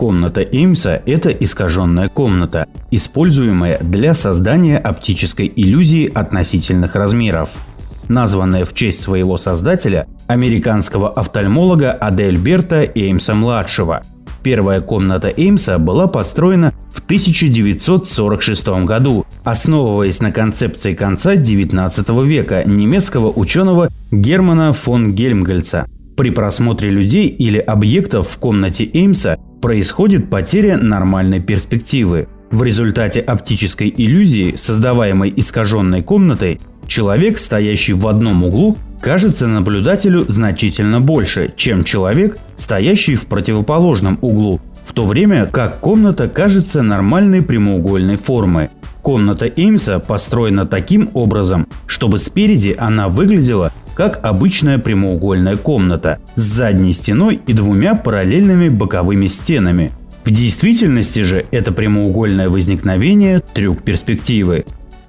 Комната Эймса – это искаженная комната, используемая для создания оптической иллюзии относительных размеров. Названная в честь своего создателя, американского офтальмолога Адельберта Эймса-младшего. Первая комната Эймса была построена в 1946 году, основываясь на концепции конца XIX века немецкого ученого Германа фон Гельмгольца. При просмотре людей или объектов в комнате Эймса происходит потеря нормальной перспективы. В результате оптической иллюзии, создаваемой искаженной комнатой, человек, стоящий в одном углу, кажется наблюдателю значительно больше, чем человек, стоящий в противоположном углу, в то время как комната кажется нормальной прямоугольной формы. Комната Эймса построена таким образом, чтобы спереди она выглядела как обычная прямоугольная комната с задней стеной и двумя параллельными боковыми стенами. В действительности же это прямоугольное возникновение – трюк перспективы.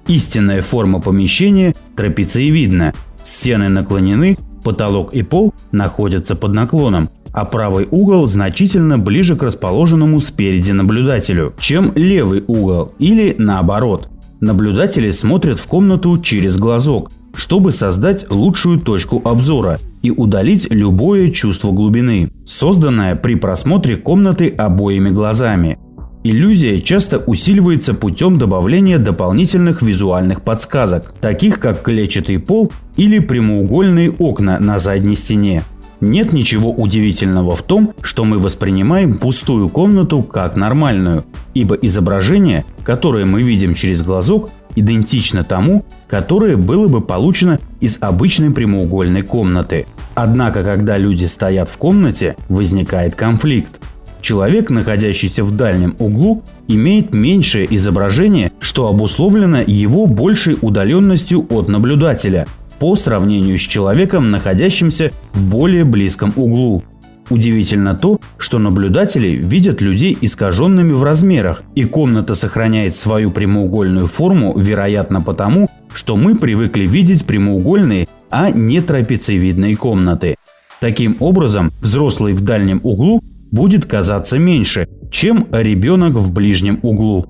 Истинная форма помещения трапециевидна. Стены наклонены, потолок и пол находятся под наклоном, а правый угол значительно ближе к расположенному спереди наблюдателю, чем левый угол или наоборот. Наблюдатели смотрят в комнату через глазок, чтобы создать лучшую точку обзора и удалить любое чувство глубины, созданное при просмотре комнаты обоими глазами. Иллюзия часто усиливается путем добавления дополнительных визуальных подсказок, таких как клетчатый пол или прямоугольные окна на задней стене. Нет ничего удивительного в том, что мы воспринимаем пустую комнату как нормальную, ибо изображение, которое мы видим через глазок, идентично тому, которое было бы получено из обычной прямоугольной комнаты. Однако, когда люди стоят в комнате, возникает конфликт. Человек, находящийся в дальнем углу, имеет меньшее изображение, что обусловлено его большей удаленностью от наблюдателя по сравнению с человеком, находящимся в более близком углу. Удивительно то, что наблюдатели видят людей искаженными в размерах, и комната сохраняет свою прямоугольную форму, вероятно потому, что мы привыкли видеть прямоугольные, а не трапециевидные комнаты. Таким образом, взрослый в дальнем углу будет казаться меньше, чем ребенок в ближнем углу.